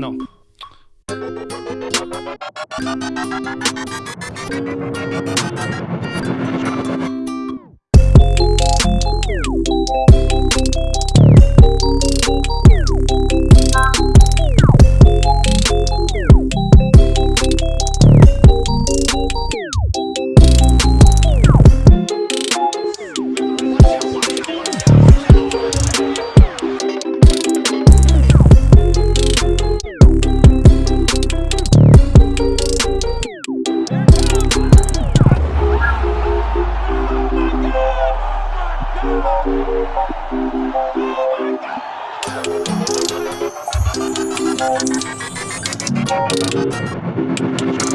Non. Thank you.